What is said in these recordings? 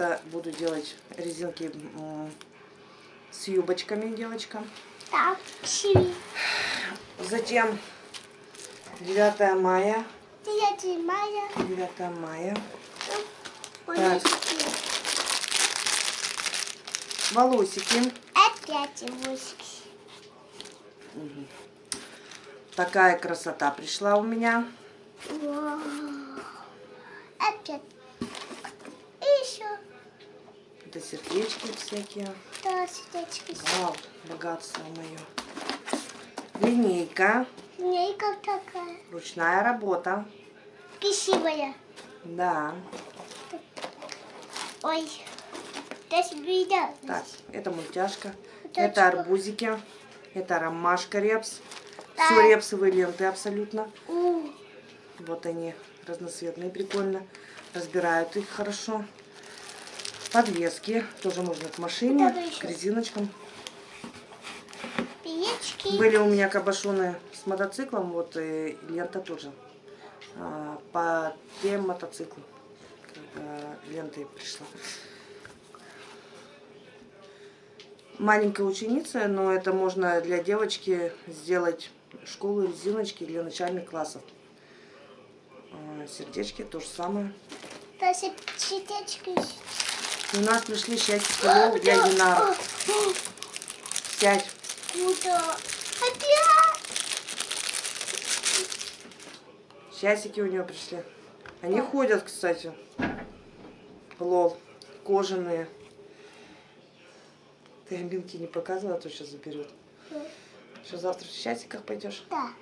Это буду делать резинки с юбочками девочкам. Так. Затем 9 мая. 9 мая. 9 мая. Волосики. Волосики. Опять волосики. Такая красота пришла у меня. Вау. Опять. Это сердечки всякие. Да, сердечки. Вау, богатство мое. Линейка. Линейка такая. Ручная работа. Красивая. Да. Ой. Даже видно. Так, это мультяшка. Мультяшка. Это арбузики. Это ромашка репс. Да. Все репсовые ленты абсолютно. У. Вот они, разноцветные, прикольно. Разбирают их хорошо. Подвески. Тоже можно к машине, к резиночкам. Пиечки. Были у меня кабашоны с мотоциклом, вот и лента тоже. А, по тем мотоциклам. Лента и пришла. Маленькая ученица, но это можно для девочки сделать школу резиночки для начальных классов. А, Сердечки то же самое. Даже сердечки. И у нас пришли счастье лол для Динара. Сядь. Куда? Опять. Часики у нее пришли. Они ходят, кстати. Лол. Кожаные. Ты Аминке не показывала, а то сейчас заберет. Что, завтра в часиках пойдешь? Да.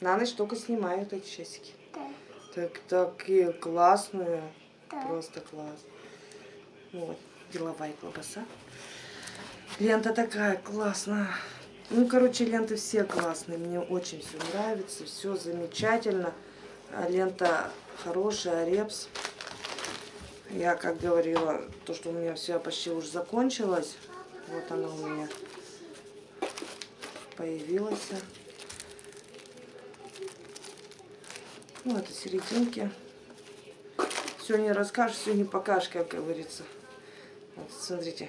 На ночь только снимают эти часики. Да. Так, такие классные. Да. Просто класс. Вот, деловая колбаса. Лента такая классная. Ну, короче, ленты все классные. Мне очень все нравится. Все замечательно. А Лента хорошая, репс. Я, как говорила, то, что у меня все почти уже закончилось. Вот она у меня появилась. Ну, это серединки. Все не расскажешь, все не покажешь, как говорится. Вот, смотрите,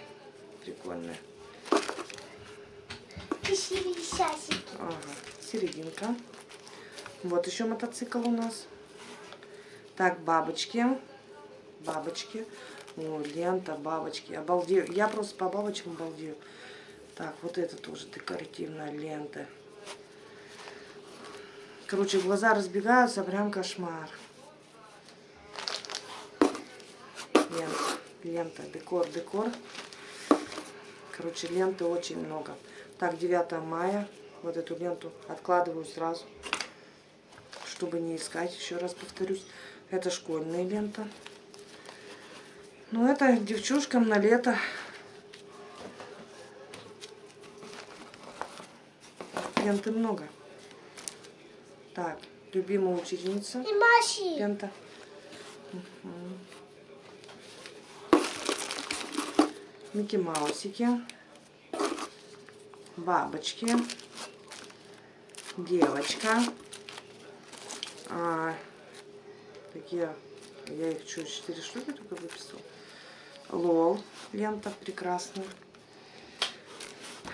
прикольная. Ага, серединка. Вот еще мотоцикл у нас. Так, бабочки. Бабочки. О, лента, бабочки. Обалдею. Я просто по бабочкам обалдею. Так, вот это тоже декоративная лента. Короче, глаза разбегаются, прям кошмар. Лента, декор, декор. Короче, ленты очень много. Так, 9 мая. Вот эту ленту откладываю сразу, чтобы не искать. Еще раз повторюсь. Это школьная лента. Ну, это девчушкам на лето. Ленты много. Так, любимая ученица. И Маши. Лента. Микки Маусики. Бабочки. Девочка. А, такие, я их что, четыре штуки только выписала. Лол. Лента прекрасная.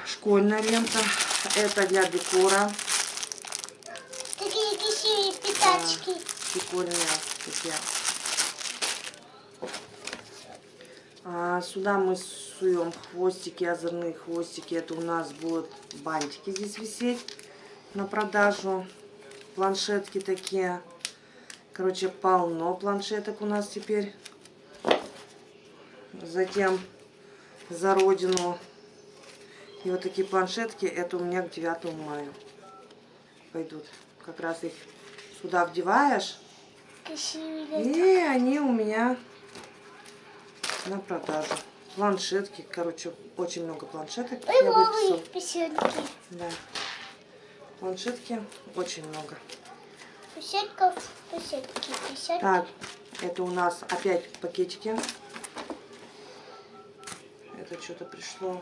Школьная лента. Это для декора. Такие красивые пятачки. Прикольные такие. А, сюда мы суем хвостики, озорные хвостики. Это у нас будут бантики здесь висеть на продажу. Планшетки такие. Короче, полно планшеток у нас теперь. Затем за родину. И вот такие планшетки, это у меня к 9 мая пойдут. Как раз их сюда вдеваешь. И они у меня на продажу. Планшетки, короче, очень много планшеток. Ой, я выписала. Да. Планшетки очень много. Песенка, песенки, песенки. Так, это у нас опять пакетики. Это что-то пришло.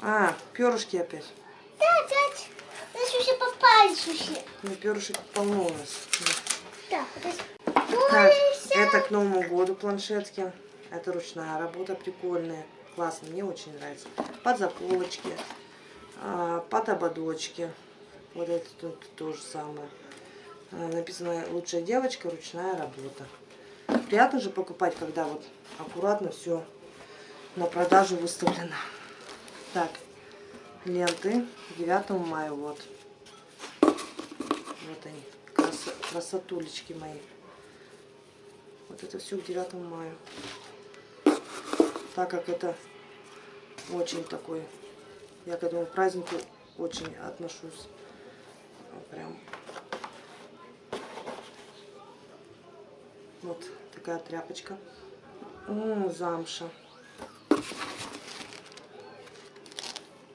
А, перышки опять. Да, опять. У нас уже попались уже. Ну, перышек полно у нас. Да. Так, это к Новому году планшетки. Это ручная работа, прикольная. Классно, мне очень нравится. Под заколочки, а, под ободочки. Вот это тут то же самое. А, Написано «Лучшая девочка, ручная работа». Приятно же покупать, когда вот аккуратно все на продажу выставлено. Так, ленты 9 мая, вот. Вот они, крас- красотулечки мои. Вот это все к 9 мая. Так как это очень такой, я к этому празднику очень отношусь. Вот Прям. Вот такая тряпочка. М, замша.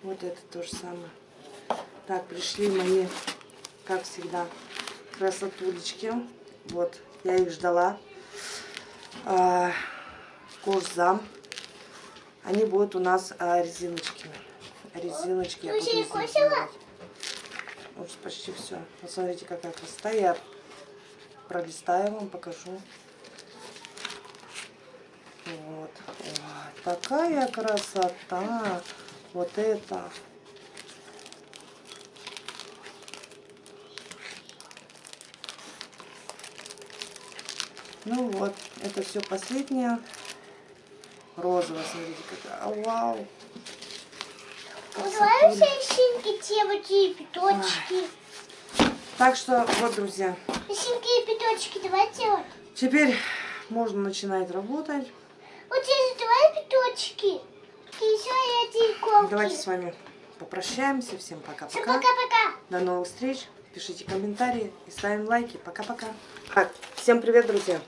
Вот это то же самое. Так, пришли мои, как всегда, красотулечки. Вот, я их ждала. Кожзам. Они будут у нас а, резиночками. Резиночки. я буду уже почти все. Посмотрите, какая красота. Я пролистаю вам, покажу. Вот. Ой, такая красота. Вот это. Ну вот, это все последнее. Розовая, смотрите, какая. А, Вау. Давай все синьки, девочки и пяточки. Так что, вот, друзья, Синьки и пяточки давай делать. теперь можно начинать работать. Вот здесь давай пяточки. Еще эти иголки. Давайте с вами попрощаемся. Всем Всем пока-пока. пока-пока. До новых встреч. Пишите комментарии и ставим лайки. Пока-пока. Всем привет, друзья.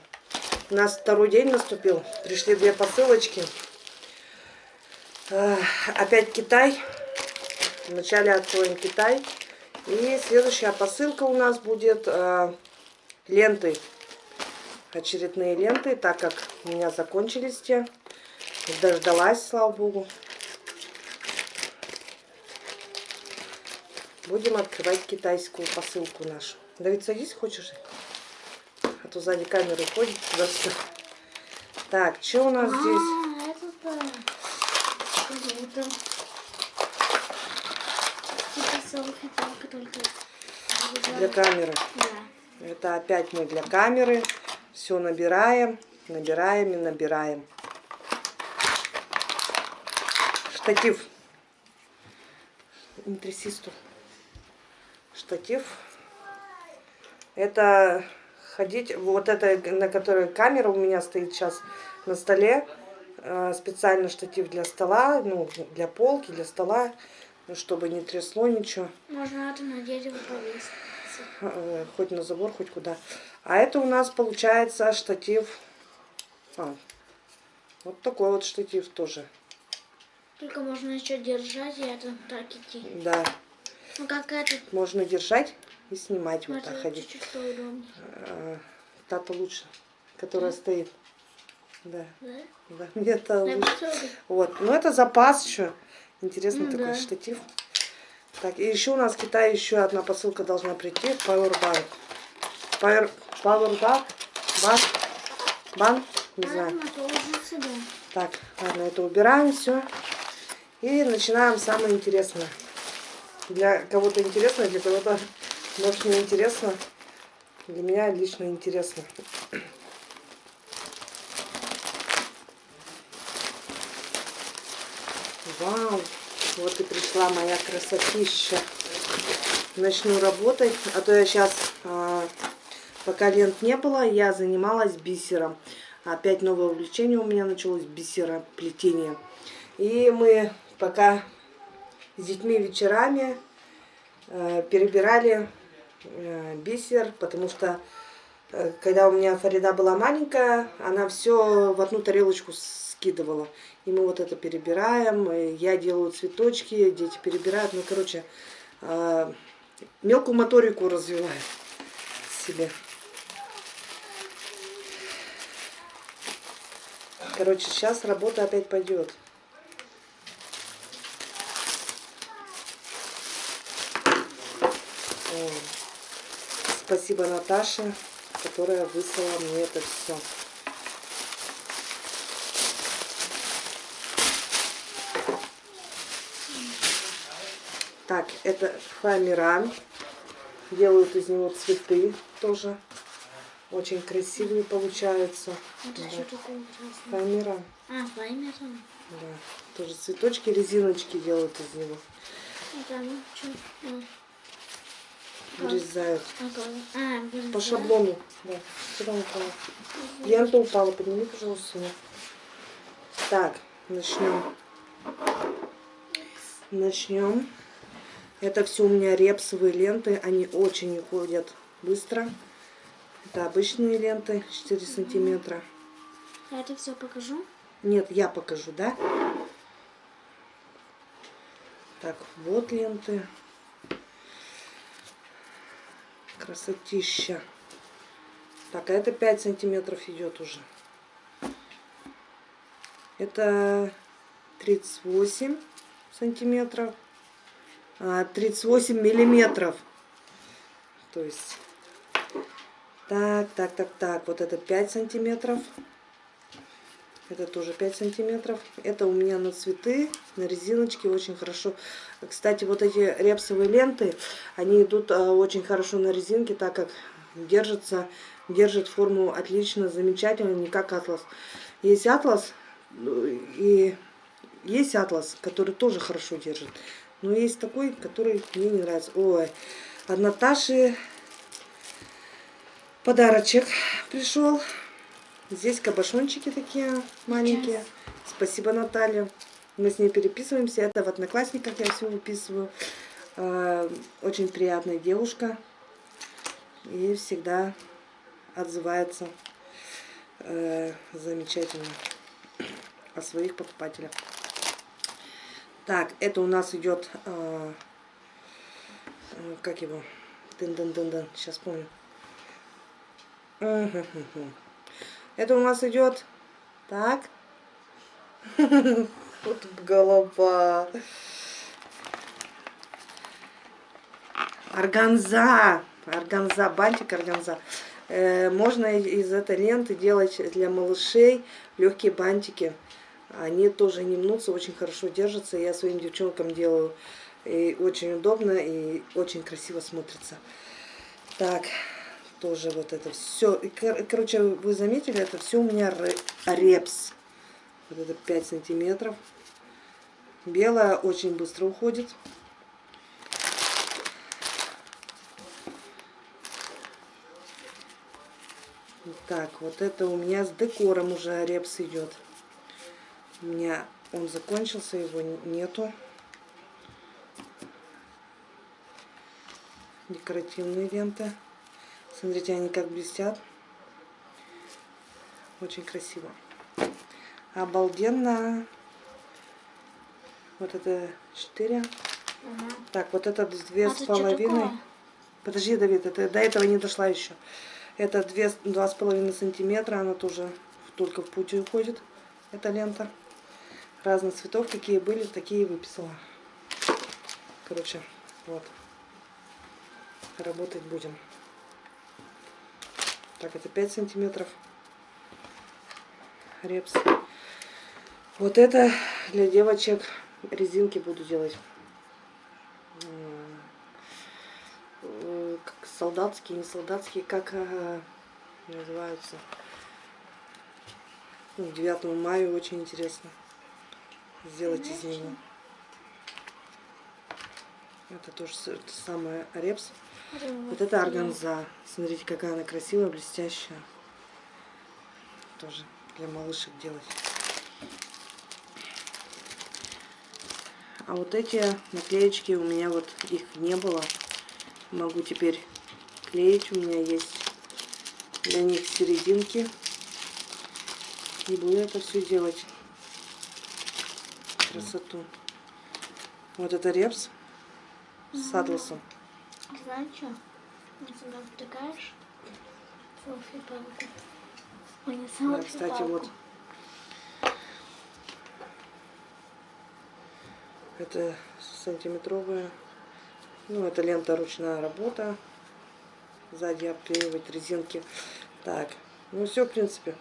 У нас второй день наступил. Пришли две посылочки. Опять Китай. Вначале откроем Китай. И следующая посылка у нас будет э, ленты. Очередные ленты, так как у меня закончились те. Дождалась, слава богу. Будем открывать китайскую посылку нашу. Давид, садись, хочешь? А то сзади камеры ходит туда-сюда. Так, что у нас здесь? А, это да. Круто. Для камеры. Да. Это опять мы для камеры. Все набираем, набираем и набираем. Штатив. Не тряси стул. Штатив. Это ходить, вот это, на которой камера у меня стоит сейчас на столе. Э, Специально штатив для стола, ну, для полки, для стола, ну, чтобы не трясло ничего. Можно это на дерево повесить. Э, хоть на забор, хоть куда. А это у нас получается штатив. А, вот такой вот штатив тоже. Только можно еще держать и это так идти. Да, Ну как это? можно держать и снимать вот так ходить. поудобнее. Э, Та-то лучше, которая стоит. Да, Да? да, мне та Я лучше. Вот, ну это запас еще. Интересный Ну такой да. штатив. Так, и еще у нас в Китае еще одна посылка должна прийти. Powerbank. Power, powerbank? Банк? Банк? Не знаю. Так, ладно, это убираем все. И начинаем самое интересное. Для кого-то интересно, для кого-то, может, не интересно. Для меня лично интересно. Вау, вот и пришла моя красотища. Начну работать, а то я сейчас, пока лент не было, я занималась бисером. Опять новое увлечение у меня началось бисероплетение. И мы пока с детьми вечерами э, перебирали э, бисер, потому что э, когда у меня Фарида была маленькая, она все в одну тарелочку скидывала. И мы вот это перебираем, я делаю цветочки, дети перебирают. Ну, короче, мелкую моторику развиваю себе. Короче, сейчас работа опять пойдет. О, Спасибо, Наташе. которая выслала мне это все. Так, это фоамиран. Делают из него цветы тоже. Очень красивые получаются. Это Да. Фоамиран. А, файмером. Да. Тоже цветочки, резиночки делают из него. Это ну? Вырезают. А. По шаблону. Да. Куда упала? Лента упала. Подними, пожалуйста. её. Так, начнем. Начнем. Это все у меня репсовые ленты. Они очень уходят быстро. Это обычные ленты 4 сантиметра. Я это все покажу. Нет, я покажу, да? Так, вот ленты. Красотища. Так, а это 5 сантиметров идет уже. Это 38 сантиметров. А, 38 миллиметров. То есть... Так, так, так, так. Вот это 5 сантиметров. Это тоже 5 сантиметров. Это у меня на цветы, на резиночке очень хорошо. Кстати, вот эти репсовые ленты, они идут а, очень хорошо на резинке, так как держатся, держат форму отлично, замечательно, не как атлас. Есть атлас ну, и есть атлас, который тоже хорошо держит. Но есть такой, который мне не нравится. Ой, от Наташи подарочек пришел. Здесь кабошончики такие маленькие. Спасибо, Наталья. Мы с ней переписываемся. Это в Одноклассниках я все выписываю. А, Очень приятная девушка. И всегда отзывается э, замечательно о своих покупателях. Так, это у нас идет, э, э, как его, дын-дын-дын-дын, сейчас помню. Это у нас идет, так, вот голова. Органза, органза, бантик органза. Э, можно из этой ленты делать для малышей легкие бантики. Они тоже не мнутся, очень хорошо держатся. Я своим девчонкам делаю. И очень удобно и очень красиво смотрится. Так, тоже вот это все. Короче, вы заметили, это все у меня ре- репс. Вот это 5 сантиметров. Белая очень быстро уходит. Так, вот это у меня с декором уже репс идет. У меня он закончился, его нету. Декоративные ленты. Смотрите, они как блестят. Очень красиво. Обалденно. Вот это 4. Ага. Так, вот это две А с половиной. Подожди, Давид, это до этого не дошла еще. Это две, два с половиной сантиметра, она тоже только в пути уходит, эта лента. Разных цветов, какие были, такие выписала. Короче, вот. Работать будем. Так, это 5 сантиметров. Репс. Вот это для девочек резинки буду делать. Как солдатские, не солдатские, как э, называются. Ну, 9 мая очень интересно сделать из него. Это тоже самое репс. Вот это органза. Смотрите, какая она красивая, блестящая. Тоже для малышек делать. А вот эти наклеечки у меня вот их не было. Могу теперь клеить. У меня есть для них серединки. И буду это все делать. Красоту. Вот это репс с атласом. Знаешь что? Сюда втыкаешь. Селфи-палку. Ой, не Да, селфи кстати, вот это сантиметровая. Ну, это лента ручная работа. сзади обклеивать резинки. Так, ну все, в принципе.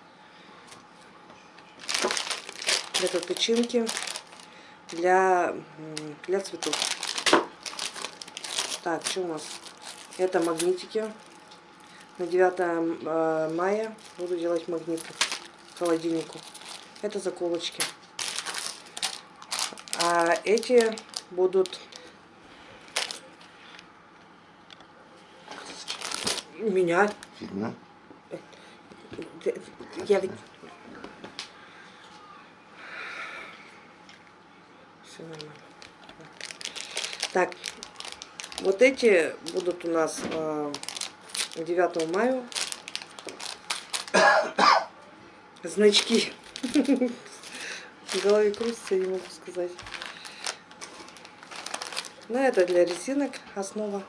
Это тычинки для, для цветов. Так, что у нас? Это магнитики. На 9 э, мая буду делать магниты к холодильнику. Это заколочки. А эти будут меня. Фигня. Я ведь... Все нормально. Так, вот эти будут у нас э, 9 мая. Значки. В голове крутится, я не могу сказать. Ну, это для резинок основа.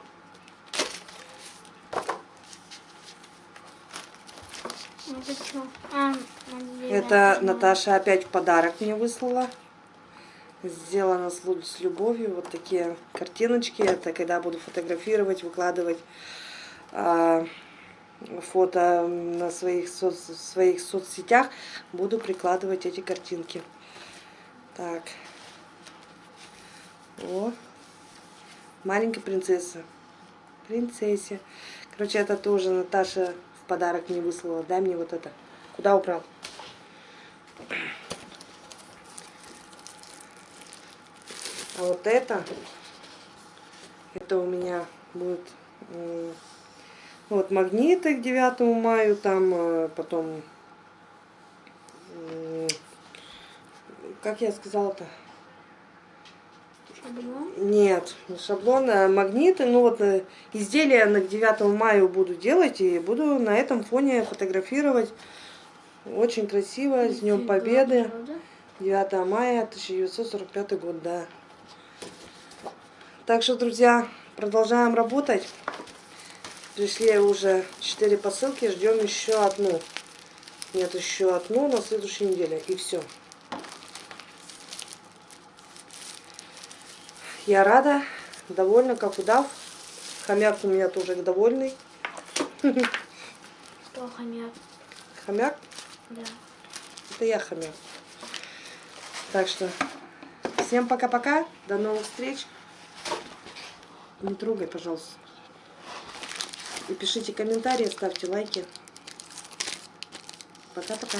Это? А, Это Наташа опять в подарок мне выслала. Сделано с, любовью. Вот такие картиночки. Это когда буду фотографировать, выкладывать а, фото на своих, соц, своих соцсетях. Буду прикладывать эти картинки. Так. О. Маленькая принцесса. Принцессе. Короче, это тоже Наташа в подарок мне выслала. Дай мне вот это. Куда убрал? Вот это, это у меня будет вот магниты к 9 мая, там э, потом, как я сказала-то? Шаблон. Нет, не шаблон, а магниты. Ну вот э, изделия на 9 мая буду делать и буду на этом фоне фотографировать. Очень красиво, с Днем Победы. 9 мая 1945 год, да. Так что, друзья, продолжаем работать. Пришли уже 4 посылки, ждем еще одну. Нет, еще одну на следующей неделе. И все. Я рада, довольна, как удав. Хомяк у меня тоже довольный. Что хомяк? Хомяк, Да. это я хомяк. Так что, всем пока-пока, до новых встреч. Не трогай, пожалуйста. И пишите комментарии, ставьте лайки. Пока-пока.